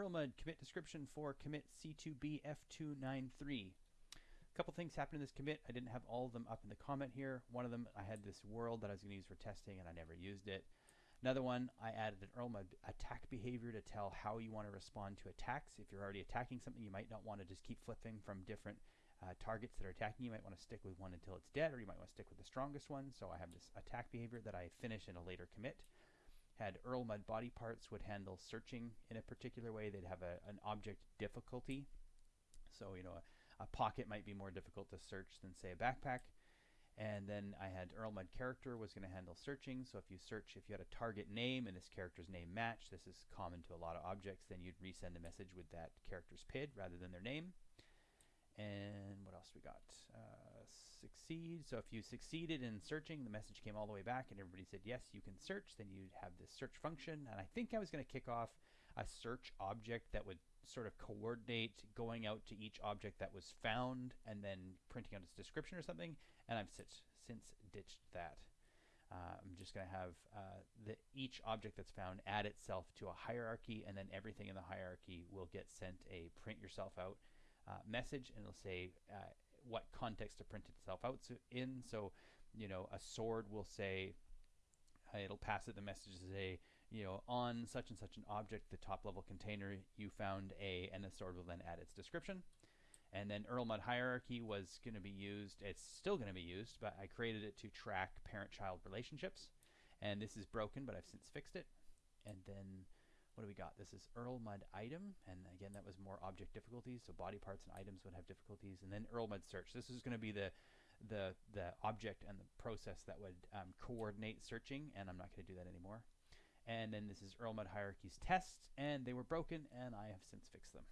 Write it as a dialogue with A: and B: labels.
A: Erlmud commit description for commit C2B F293. A couple things happened in this commit. I didn't have all of them up in the comment here. One of them, I had this world that I was going to use for testing and I never used it. Another one, I added an Erlmud attack behavior to tell how you want to respond to attacks. If you're already attacking something, you might not want to just keep flipping from different uh, targets that are attacking. You might want to stick with one until it's dead, or you might want to stick with the strongest one. So I have this attack behavior that I finish in a later commit. Had Erlmud body parts would handle searching in a particular way. They'd have a, an object difficulty. So, you know, a, a pocket might be more difficult to search than, say, a backpack. And then I had Erlmud character was going to handle searching. So if you search, if you had a target name and this character's name match, this is common to a lot of objects, then you'd resend the message with that character's PID rather than their name. And what else we got? Succeed. So if you succeeded in searching, the message came all the way back and everybody said, yes, you can search. Then you'd have this search function. And I think I was going to kick off a search object that would sort of coordinate going out to each object that was found and then printing out its description or something. And I've since, since ditched that. Uh, I'm just going to have uh, the, each object that's found add itself to a hierarchy, and then everything in the hierarchy will get sent a print yourself out uh, message, and it'll say uh, what context to print itself out in. So, you know, a sword will say, it'll pass it the message to say, you know, on such and such an object, the top level container, you found a, and the sword will then add its description. And then Erlmud hierarchy was going to be used, it's still going to be used, but I created it to track parent-child relationships. And this is broken, but I've since fixed it. And then what do we got? This is Erlmud item, and again, that was more object difficulties, so body parts and items would have difficulties. And then Erlmud search. This is going to be the the the object and the process that would um, coordinate searching, and I'm not going to do that anymore. And then this is Erlmud hierarchies tests, and they were broken, and I have since fixed them.